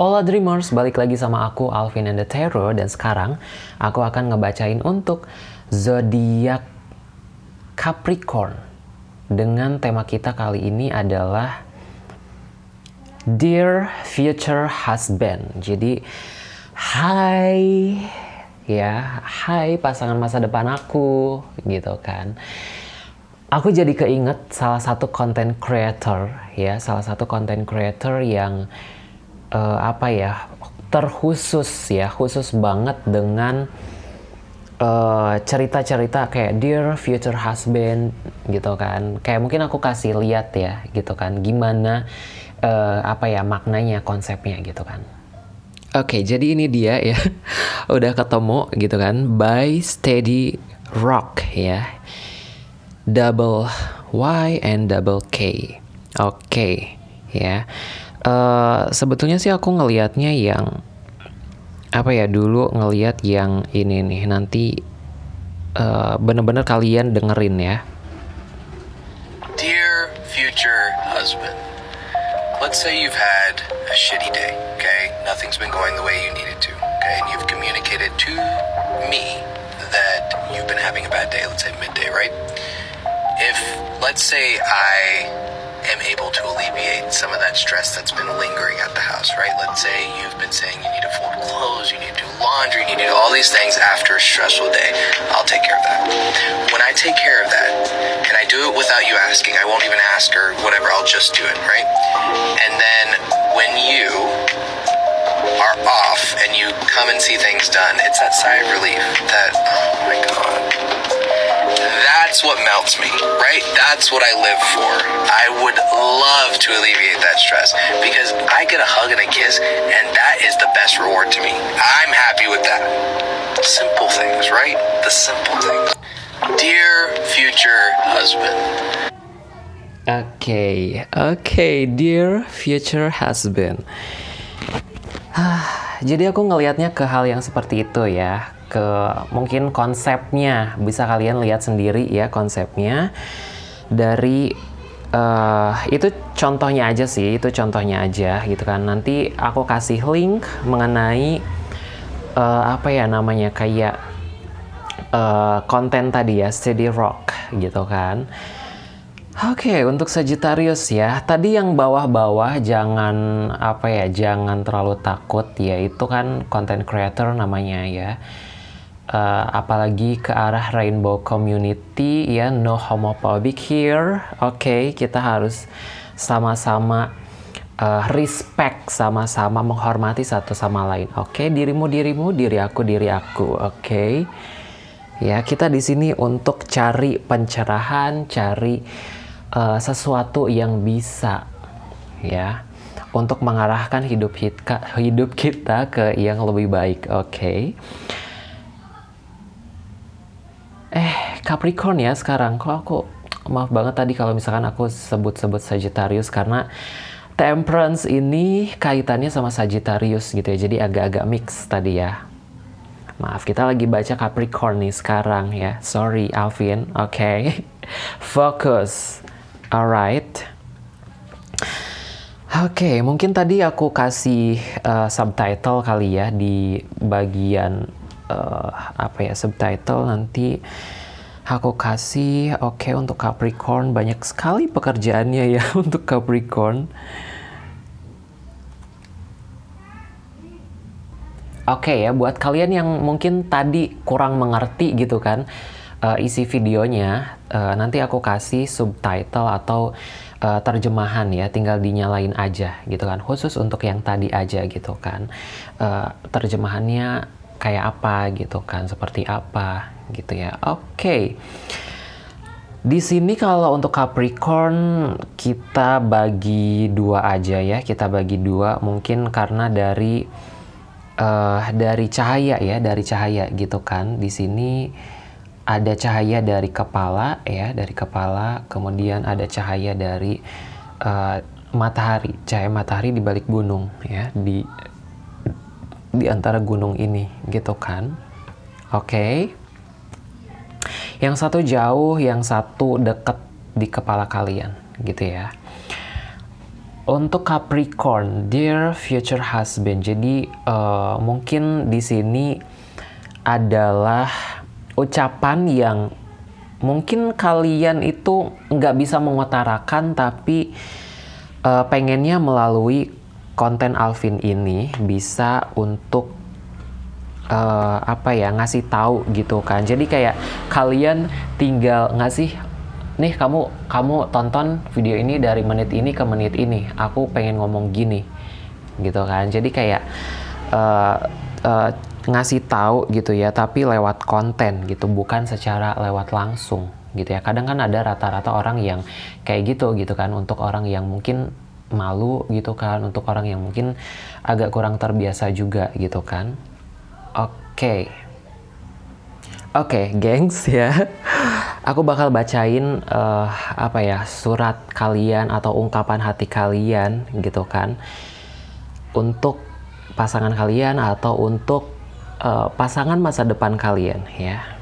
Hola Dreamers, balik lagi sama aku Alvin and the Terror dan sekarang aku akan ngebacain untuk zodiak Capricorn. Dengan tema kita kali ini adalah Dear Future Husband. Jadi, hai ya, hai pasangan masa depan aku gitu kan. Aku jadi keinget salah satu content creator ya, salah satu content creator yang uh, apa ya terkhusus ya khusus banget dengan eh, cerita-cerita uh, kayak dear future husband gitu kan kayak mungkin aku kasih lihat ya gitu kan gimana uh, apa ya maknanya konsepnya gitu kan Oke, okay, jadi ini dia ya. Udah ketemu gitu kan. By Steady Rock ya. Double Y and double K. Oke, okay, ya. Uh, sebetulnya sih aku ngelihatnya yang apa ya dulu ngelihat yang ini nih nanti uh, bener-bener kalian dengerin ya. Dear future husband, let's say you've had a shitty day, okay? Nothing's been going the way you needed to, okay? And you've communicated to me that you've been having a bad day, let's say midday, right? If, let's say I am able to alleviate some of that stress that's been lingering at the house, right? Let's say you've been saying you need to fold clothes, you need to do laundry, you need to do all these things after a stressful day. I'll take care of that. When I take care of that, and I do it without you asking, I won't even ask or whatever, I'll just do it, right? And then when you are off and you come and see things done, it's that sigh of relief that, oh my God that's what melts me, right? That's what I live for. To alleviate that stress because I get a hug and a kiss, and that is the best reward to me. I'm happy with that. Simple things, right? The simple things. Dear future husband. Okay, okay, dear future husband. Jadi aku ngelihatnya ke hal yang seperti itu ya ke mungkin konsepnya bisa kalian lihat sendiri ya konsepnya dari uh, itu contohnya aja sih itu contohnya aja gitu kan. Nanti aku kasih link mengenai uh, apa ya namanya kayak uh, konten tadi ya steady rock gitu kan. Oke, okay, untuk Sagittarius ya, tadi yang bawah-bawah jangan apa ya, jangan terlalu takut ya, itu kan content creator namanya ya uh, apalagi ke arah rainbow community ya no homophobic here oke okay, kita harus sama-sama uh, respect sama-sama menghormati satu sama lain oke okay? dirimu dirimu diri aku diri aku oke okay? ya kita di sini untuk cari pencerahan cari uh, sesuatu yang bisa ya untuk mengarahkan hidup kita hidup kita ke yang lebih baik oke okay? Eh, Capricorn ya sekarang. Kok aku maaf banget tadi kalau misalkan aku sebut-sebut Sagittarius karena Temperance ini kaitannya sama Sagittarius gitu ya. Jadi agak-agak mix tadi ya. Maaf, kita lagi baca Capricorn nih sekarang ya. Sorry, Alvin. Oke. Okay. Fokus. Alright. Oke, okay, mungkin tadi aku kasih uh, subtitle kali ya di bagian uh, apa ya subtitle nanti aku kasih oke okay, untuk Capricorn banyak sekali pekerjaannya ya untuk Capricorn. Oke okay, ya buat kalian yang mungkin tadi kurang mengerti gitu kan uh, isi videonya uh, nanti aku kasih subtitle atau terjemahan ya tinggal dinyalain aja gitu kan khusus untuk yang tadi aja gitu kan uh, terjemahannya kayak apa gitu kan, seperti apa gitu ya. Oke. Okay. Di sini kalau untuk Capricorn kita bagi dua aja ya, kita bagi dua mungkin karena dari uh, dari cahaya ya, dari cahaya gitu kan. Di sini ada cahaya dari kepala ya, dari kepala, kemudian ada cahaya dari uh, matahari, cahaya matahari di balik gunung ya, di di antara gunung ini gitu kan oke okay. yang satu jauh yang satu deket di kepala kalian gitu ya untuk Capricorn, dear future husband. Jadi uh, mungkin di sini adalah ucapan yang mungkin kalian itu nggak bisa mengutarakan tapi uh, pengennya melalui konten Alvin ini bisa untuk uh, apa ya ngasih tahu gitu kan. Jadi kayak kalian tinggal ngasih nih kamu kamu tonton video ini dari menit ini ke menit ini. Aku pengen ngomong gini. Gitu kan. Jadi kayak uh, uh, ngasih tahu gitu ya tapi lewat konten gitu bukan secara lewat langsung gitu ya. Kadang kan ada rata-rata orang yang kayak gitu gitu kan untuk orang yang mungkin malu gitu kan untuk orang yang mungkin agak kurang terbiasa juga gitu kan oke okay. oke okay, gengs ya aku bakal bacain uh, apa ya surat kalian atau ungkapan hati kalian gitu kan untuk pasangan kalian atau untuk uh, pasangan masa depan kalian ya.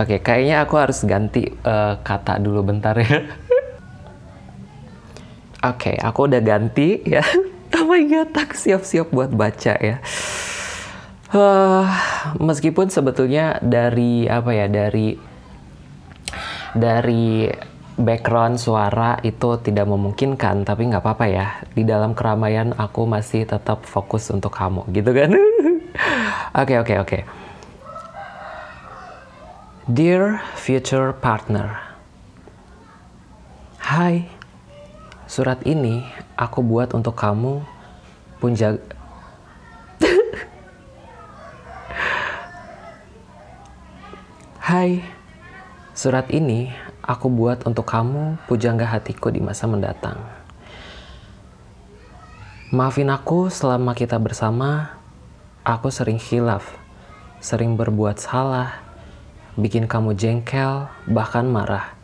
Oke, kayaknya aku harus ganti uh, kata dulu bentar ya. Oke, aku udah ganti ya. oh my god, tak siap-siap buat baca ya. Uh, meskipun sebetulnya dari apa ya dari dari background suara itu tidak memungkinkan tapi nggak apa-apa ya di dalam keramaian aku masih tetap fokus untuk kamu gitu kan oke oke oke dear future partner. Hai. Surat ini aku buat untuk kamu. Pun jaga Hai, surat ini aku buat untuk kamu, pujangga hatiku di masa mendatang. Maafin aku selama kita bersama, aku sering hilaf, sering berbuat salah, bikin kamu jengkel, bahkan marah.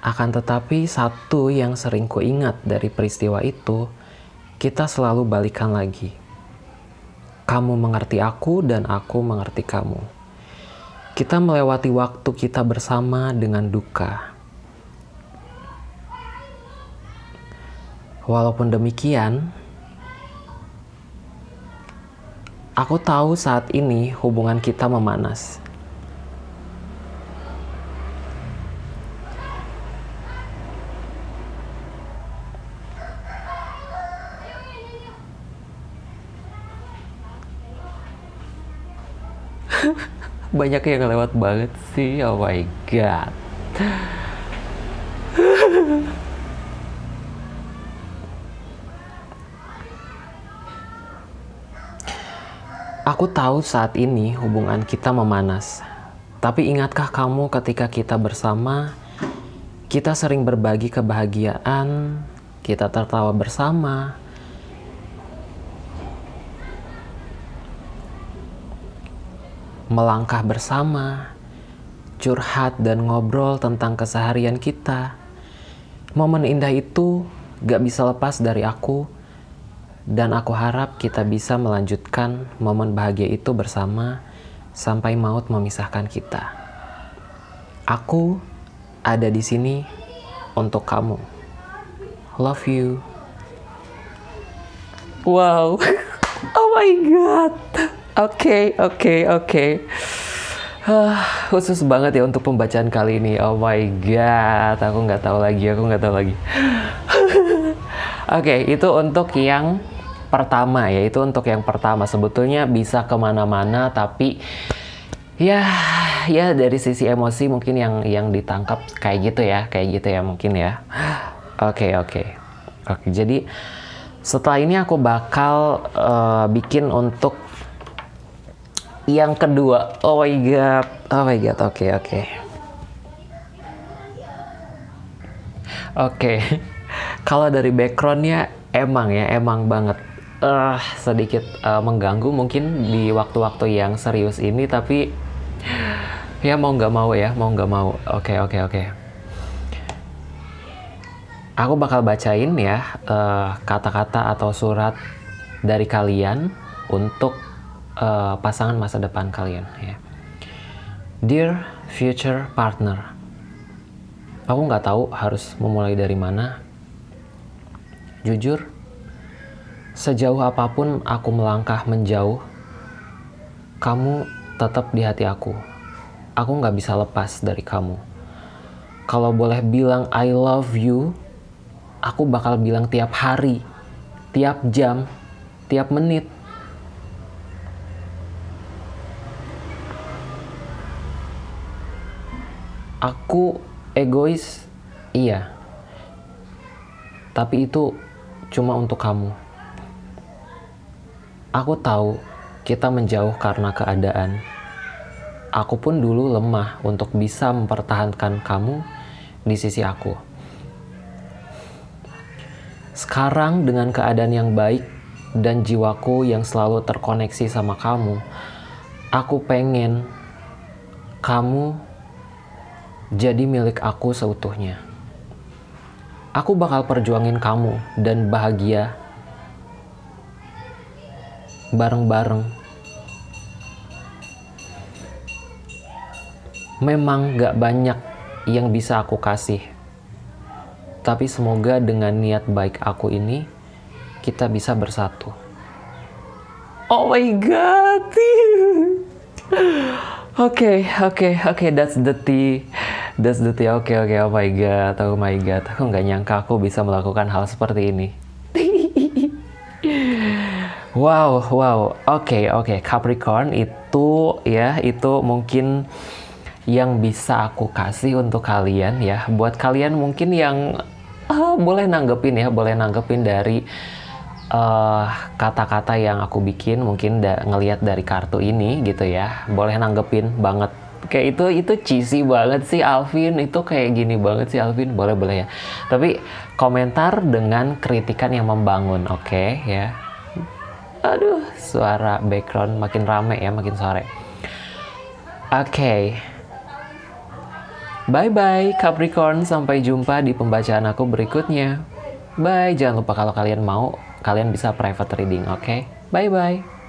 Akan tetapi satu yang sering kuingat dari peristiwa itu, kita selalu balikan lagi. Kamu mengerti aku dan aku mengerti kamu kita melewati waktu kita bersama dengan duka. Walaupun demikian, aku tahu saat ini hubungan kita memanas. banyak yang lewat banget sih oh my god Aku tahu saat ini hubungan kita memanas. Tapi ingatkah kamu ketika kita bersama, kita sering berbagi kebahagiaan, kita tertawa bersama, melangkah bersama, curhat dan ngobrol tentang keseharian kita. Momen indah itu gak bisa lepas dari aku, dan aku harap kita bisa melanjutkan momen bahagia itu bersama sampai maut memisahkan kita. Aku ada di sini untuk kamu. Love you. Wow. Oh my god. Oke, oke, oke. Ah, khusus banget ya untuk pembacaan kali ini. Oh my god, aku nggak tahu lagi, aku nggak tahu lagi. oke, okay, itu untuk yang pertama ya, itu untuk yang pertama. Sebetulnya bisa ke mana-mana, tapi ya, ya dari sisi emosi mungkin yang yang ditangkap kayak gitu ya, kayak gitu ya mungkin ya. Oke, okay, oke, okay. oke. Okay, jadi setelah ini aku bakal uh, bikin untuk yang kedua, oh my god, oh my god, oke okay, oke. Okay. Oke, okay. kalau dari backgroundnya emang ya, emang banget uh, sedikit uh, mengganggu mungkin di waktu-waktu yang serius ini, tapi ya mau nggak mau ya, mau nggak mau. Oke okay, oke okay, oke. Okay. Aku bakal bacain ya kata-kata uh, atau surat dari kalian untuk uh, pasangan masa depan kalian ya. Dear future partner, Aku nggak tahu harus memulai dari mana. Jujur, sejauh apa pun aku melangkah menjauh, kamu tetap di hati aku. Aku nggak bisa lepas dari kamu. Kalau boleh bilang I love you, aku bakal bilang tiap hari, tiap jam, tiap menit. Aku egois, iya. Tapi itu cuma untuk kamu. Aku tahu kita menjauh karena keadaan. Aku pun dulu lemah untuk bisa mempertahankan kamu di sisi aku. Sekarang dengan keadaan yang baik dan jiwaku yang selalu terkoneksi sama kamu, aku pengen kamu jadi milik aku seutuhnya. Aku bakal perjuangin kamu dan bahagia bareng-bareng. Memang gak banyak yang bisa aku kasih, tapi semoga dengan niat baik aku ini kita bisa bersatu. Oh my god. Oke, oke, oke, that's the tea. That's the tea. Oke, okay, oke, okay. oh my god, oh my god. Aku nggak nyangka aku bisa melakukan hal seperti ini. Wow, wow. Oke, okay, oke. Okay. Capricorn itu ya, itu mungkin yang bisa aku kasih untuk kalian ya. Buat kalian mungkin yang uh, boleh nanggepin ya, boleh nanggepin dari eh, kata-kata uh, yang aku bikin mungkin da ngelihat dari kartu ini gitu ya. Boleh nanggepin banget. Kayak itu itu cheesy banget sih Alvin. Itu kayak gini banget sih Alvin. Boleh boleh ya. Tapi komentar dengan kritikan yang membangun, oke okay, ya. Aduh, suara background makin rame ya, makin sore. Oke. Okay. Bye-bye Capricorn, sampai jumpa di pembacaan aku berikutnya. Bye, jangan lupa kalau kalian mau, kalian bisa private reading, oke? Okay? Bye-bye.